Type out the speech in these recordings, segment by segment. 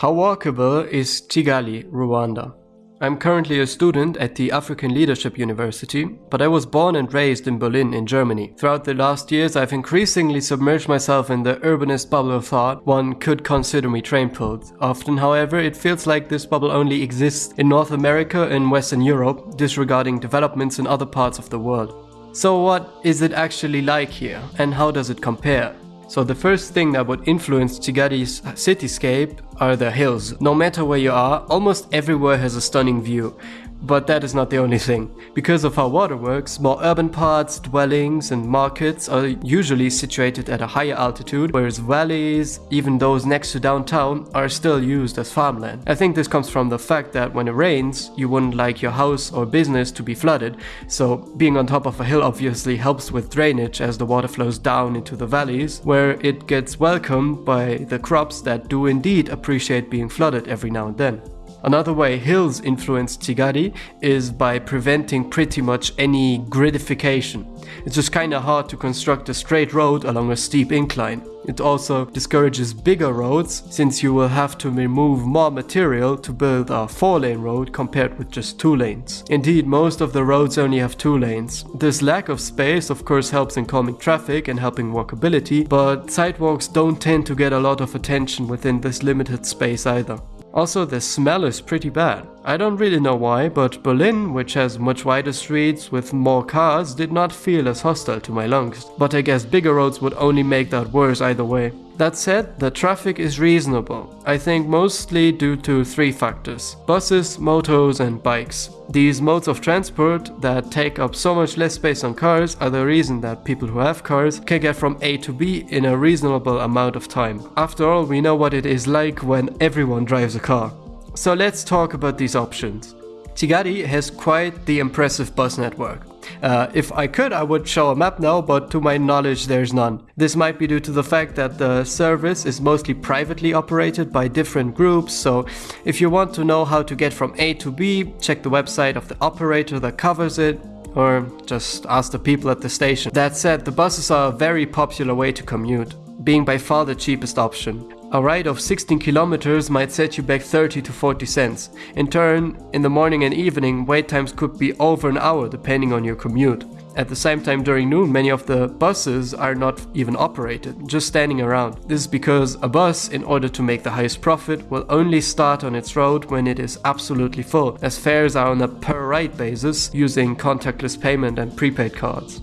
How walkable is Kigali, Rwanda? I'm currently a student at the African Leadership University, but I was born and raised in Berlin in Germany. Throughout the last years, I've increasingly submerged myself in the urbanist bubble of thought one could consider me train pulled. Often, however, it feels like this bubble only exists in North America and Western Europe, disregarding developments in other parts of the world. So what is it actually like here, and how does it compare? So the first thing that would influence Kigali's cityscape are the hills. No matter where you are, almost everywhere has a stunning view. But that is not the only thing. Because of how water works, more urban parts, dwellings and markets are usually situated at a higher altitude, whereas valleys, even those next to downtown, are still used as farmland. I think this comes from the fact that when it rains, you wouldn't like your house or business to be flooded, so being on top of a hill obviously helps with drainage as the water flows down into the valleys, where it gets welcomed by the crops that do indeed appreciate being flooded every now and then. Another way hills influence Kigali is by preventing pretty much any gridification. It's just kinda hard to construct a straight road along a steep incline. It also discourages bigger roads since you will have to remove more material to build a 4-lane road compared with just 2 lanes. Indeed, most of the roads only have 2 lanes. This lack of space of course helps in calming traffic and helping walkability, but sidewalks don't tend to get a lot of attention within this limited space either. Also, the smell is pretty bad. I don't really know why, but Berlin, which has much wider streets with more cars, did not feel as hostile to my lungs. But I guess bigger roads would only make that worse either way. That said, the traffic is reasonable, I think mostly due to three factors. Buses, motos and bikes. These modes of transport that take up so much less space on cars are the reason that people who have cars can get from A to B in a reasonable amount of time. After all, we know what it is like when everyone drives a car. So let's talk about these options. Kigali has quite the impressive bus network. Uh, if I could, I would show a map now, but to my knowledge, there's none. This might be due to the fact that the service is mostly privately operated by different groups, so if you want to know how to get from A to B, check the website of the operator that covers it, or just ask the people at the station. That said, the buses are a very popular way to commute, being by far the cheapest option. A ride of 16 kilometers might set you back 30 to 40 cents. In turn, in the morning and evening, wait times could be over an hour depending on your commute. At the same time during noon, many of the buses are not even operated, just standing around. This is because a bus, in order to make the highest profit, will only start on its road when it is absolutely full, as fares are on a per ride basis using contactless payment and prepaid cards.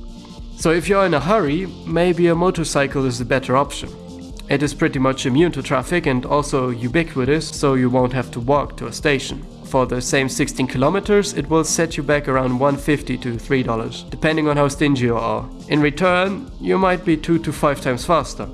So if you're in a hurry, maybe a motorcycle is the better option. It is pretty much immune to traffic and also ubiquitous, so you won't have to walk to a station. For the same 16 kilometers, it will set you back around 150 to $3, depending on how stingy you are. In return, you might be 2 to 5 times faster.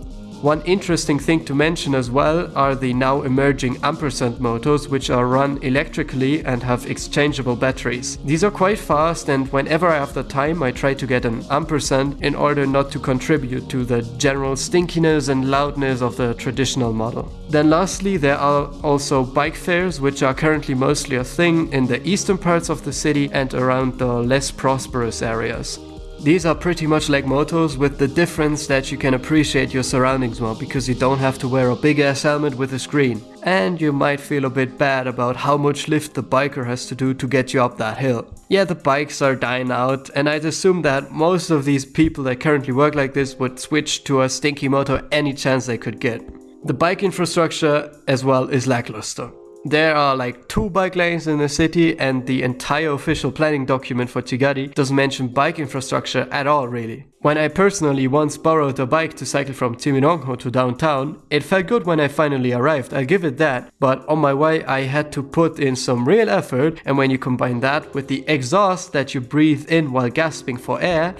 One interesting thing to mention as well are the now emerging Ampersand motors which are run electrically and have exchangeable batteries. These are quite fast and whenever I have the time I try to get an Ampersand in order not to contribute to the general stinkiness and loudness of the traditional model. Then lastly there are also bike fares which are currently mostly a thing in the eastern parts of the city and around the less prosperous areas. These are pretty much like motos with the difference that you can appreciate your surroundings more because you don't have to wear a big ass helmet with a screen. And you might feel a bit bad about how much lift the biker has to do to get you up that hill. Yeah, the bikes are dying out and I'd assume that most of these people that currently work like this would switch to a stinky moto any chance they could get. The bike infrastructure as well is lackluster. There are like two bike lanes in the city and the entire official planning document for Kigali doesn't mention bike infrastructure at all really. When I personally once borrowed a bike to cycle from Kimironko to downtown, it felt good when I finally arrived, I'll give it that, but on my way I had to put in some real effort and when you combine that with the exhaust that you breathe in while gasping for air,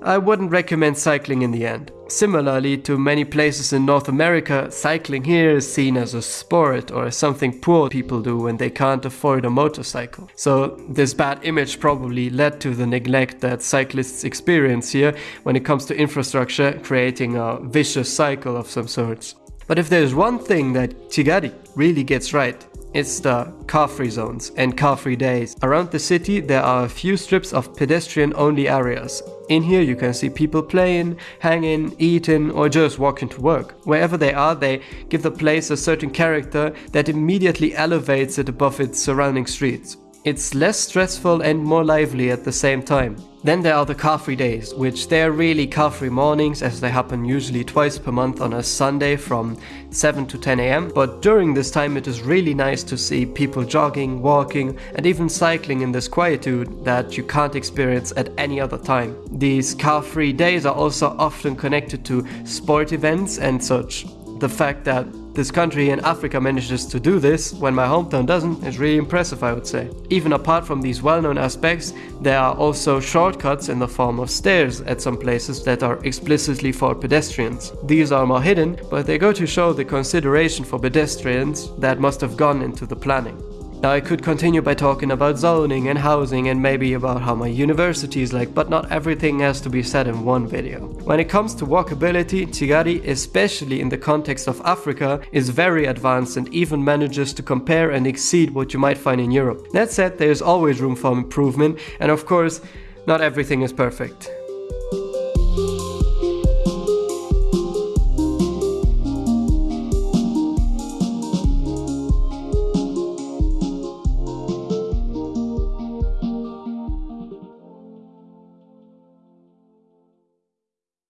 I wouldn't recommend cycling in the end. Similarly to many places in North America, cycling here is seen as a sport or something poor people do when they can't afford a motorcycle. So this bad image probably led to the neglect that cyclists experience here when it comes to infrastructure, creating a vicious cycle of some sorts. But if there's one thing that Kigali really gets right, It's the car-free zones and car-free days. Around the city there are a few strips of pedestrian-only areas. In here you can see people playing, hanging, eating or just walking to work. Wherever they are they give the place a certain character that immediately elevates it above its surrounding streets. It's less stressful and more lively at the same time. Then there are the car-free days, which they're really car-free mornings as they happen usually twice per month on a Sunday from 7 to 10 am. But during this time it is really nice to see people jogging, walking and even cycling in this quietude that you can't experience at any other time. These car-free days are also often connected to sport events and such. The fact that this country in Africa manages to do this when my hometown doesn't is really impressive I would say. Even apart from these well-known aspects, there are also shortcuts in the form of stairs at some places that are explicitly for pedestrians. These are more hidden, but they go to show the consideration for pedestrians that must have gone into the planning. Now I could continue by talking about zoning and housing and maybe about how my university is like, but not everything has to be said in one video. When it comes to walkability, Kigali, especially in the context of Africa, is very advanced and even manages to compare and exceed what you might find in Europe. That said, there is always room for improvement and of course, not everything is perfect.